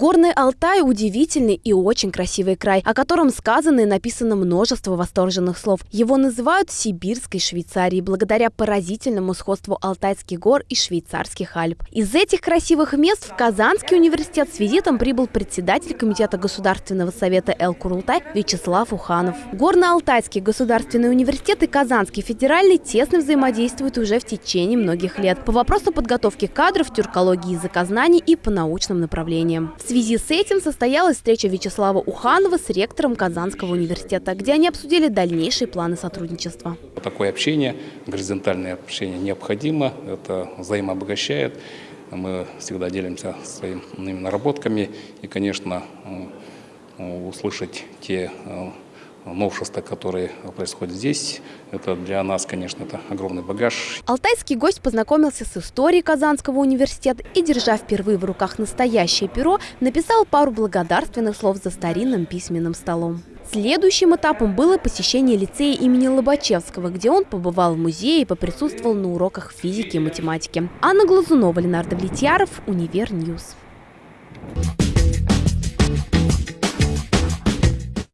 Горный Алтай – удивительный и очень красивый край, о котором сказано и написано множество восторженных слов. Его называют Сибирской Швейцарией благодаря поразительному сходству Алтайских гор и швейцарских Альп. Из этих красивых мест в Казанский университет с визитом прибыл председатель Комитета Государственного совета Эл-Курултай Вячеслав Уханов. Горно-Алтайский государственный университет и Казанский федеральный тесно взаимодействуют уже в течение многих лет по вопросу подготовки кадров, тюркологии языкознаний и по научным направлениям. В связи с этим состоялась встреча Вячеслава Уханова с ректором Казанского университета, где они обсудили дальнейшие планы сотрудничества. Такое общение, горизонтальное общение необходимо, это взаимообогащает. Мы всегда делимся своими наработками и, конечно, услышать те э, новшества, которые происходят здесь. Это для нас, конечно, это огромный багаж. Алтайский гость познакомился с историей Казанского университета и, держа впервые в руках настоящее перо, написал пару благодарственных слов за старинным письменным столом. Следующим этапом было посещение лицея имени Лобачевского, где он побывал в музее и поприсутствовал на уроках физики и математики. Анна Глазунова, Ленар Давлетьяров, Univer News. Thank